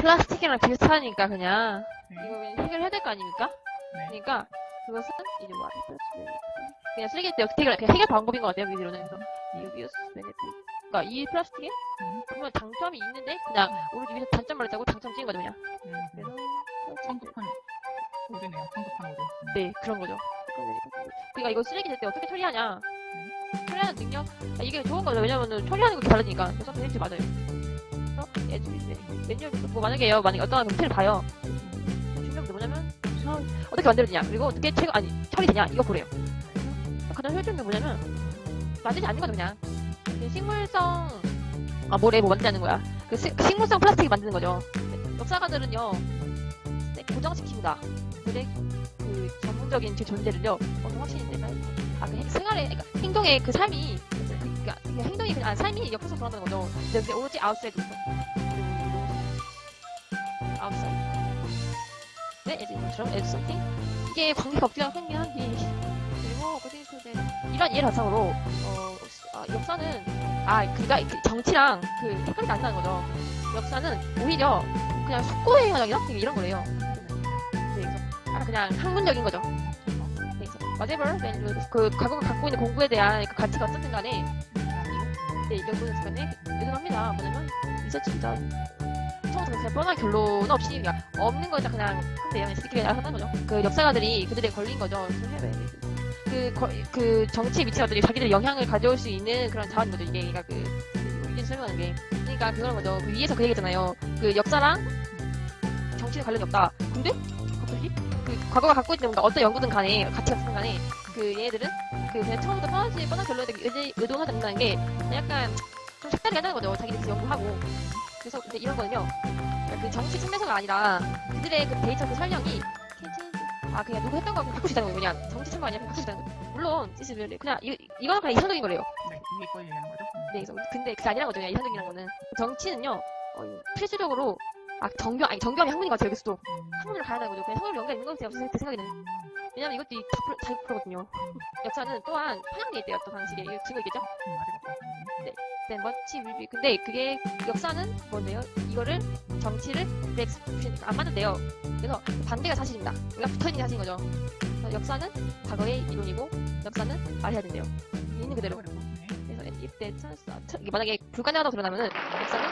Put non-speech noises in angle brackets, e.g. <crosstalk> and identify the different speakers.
Speaker 1: 플라스틱이랑 비슷하니까 그냥
Speaker 2: 네.
Speaker 1: 이거 그냥 해결해야 될 거 아닙니까?
Speaker 2: 네.
Speaker 1: 그러니까 그것은 이제 뭐 그냥 쓰레기 때 어떻게 해결, 그냥 해결 방법인 것 같아요 위로는 그래서 dubious benefit 그러니까 이 플라스틱에
Speaker 2: 음.
Speaker 1: 보면 장점이 있는데 그냥 오른쪽 위에서 단점 말했다고 장점 찍은 거죠 그냥
Speaker 2: 음.
Speaker 1: 그래서
Speaker 2: 성급한 오류네요. 성급한 오류. 음.
Speaker 1: 네 그런 거죠 그러니까 이거 쓰레기 될 때 어떻게 처리하냐 처리하는 능력 아, 이게 좋은 거죠 왜냐면은 처리하는 게 달라지니까 그래서 benefit 맞아요 매뉴얼 뭐 만약에 요. 만약에 어떤 형태를 봐요. 중요한 게 뭐냐면 저 어떻게 만들어지냐. 그리고 어떻게 체거 아니 처리되냐. 이거 보래요 가장 효율적인 게 뭐냐면 만들지 않는 거죠 그냥. 그 식물성 아 뭐래 뭐 않는 거야. 그 시- 식물성 플라스틱 만드는 거죠. 역사가들은요 네, 고정시킵니다. 근데 그 전문적인 제 존재를요 어떤 확신이 되면 아그 생활의 그러니까 행동의 그 삶이 그러니까 그 행동이 그냥 아, 삶이 옆에서 돌아가는 거죠. 근데 그게 오로지 아웃사이드부터 아웃사이드. 네, in 것처럼 as something 이게 관계가 없기가 생긴 한데 그리고 그게 그게 이런 이해 바탕으로 어 아, 역사는 아 그니까 그 정치랑 그 헷갈리지 안 나는 거죠. 역사는 오히려 그냥 숙고행위나 이런 거래요. 네, 그래서 아 그냥 학문적인 거죠. 네, 그래서 whatever 그 과거가 갖고 있는 공부에 대한 그 가치가 어쨌든 간에 네, 연구는 시간에 여전합니다 뭐냐면 리서치입니다 처음부터 그냥 뻔한 결론 없이 그냥 없는 걸 그냥 한대요. 스티키를 하는 거죠. 그 역사가들이 그들에 걸린 거죠. 그, 거- 그 정치 미치가들이 자기들의 영향을 가져올 수 있는 그런 자원인 거죠. 이게 그러니까 그 이게 설명하는 게 그러니까 그런 거죠. 그 위에서 그 얘기했잖아요. 그 역사랑 정치는 관련이 없다. 근데 갑자기 그 과거가 갖고 있는 뭔가 어떤 연구든 간에 가치가 있든 간에 그 얘네들은 그 그냥 처음부터 뻔하지 뻔한 결론에 의지 의도하지 않는다는 게 약간 좀 색다르게 하는 거죠. 자기들이 연구하고 그래서 근데 이런 거는요. 그러니까 그 정치 측면서가 아니라 그들의 그 데이터 그 설명이 아 그냥 누구 했던 거수 있다는 거예요. 그냥 정치 측면 아니라 있다는 거예요. 물론 시스를 그냥 이 이거는 그냥 이상적인 거래요.
Speaker 2: 네. 거 얘기하는 거죠. 음.
Speaker 1: 네, 그래서 근데 그게 아니란 거죠. 그냥 이상적이라는 거는 정치는요. 어, 필수적으로 아 정경 아니 정경이 학문인 것 같아요. 여기서도
Speaker 2: 음.
Speaker 1: 학문으로 가야 되는 거죠. 그냥 학문으로 연결 있는 거죠. 제 생각에는 왜냐면 이것도 이 다- 자유프로거든요. <laughs> 역사는 또한 편향돼 있대요. 또 방식에 이거 증거 있겠죠?
Speaker 2: 음, 맞을 것 같아요.
Speaker 1: 네, 멋지 물비. 근데 그게 역사는 뭔데요? 이거를 정치를 렉스 안 맞는데요. 그래서 반대가 사실입니다. 우리가 붙어있는 게 사실인 거죠. 그래서 역사는 과거의 이론이고 역사는 말해야 된대요. 있는 그대로.
Speaker 2: 네.
Speaker 1: 그래서 이때 찬스 이게 만약에 불가능하다고 드러나면은 역사는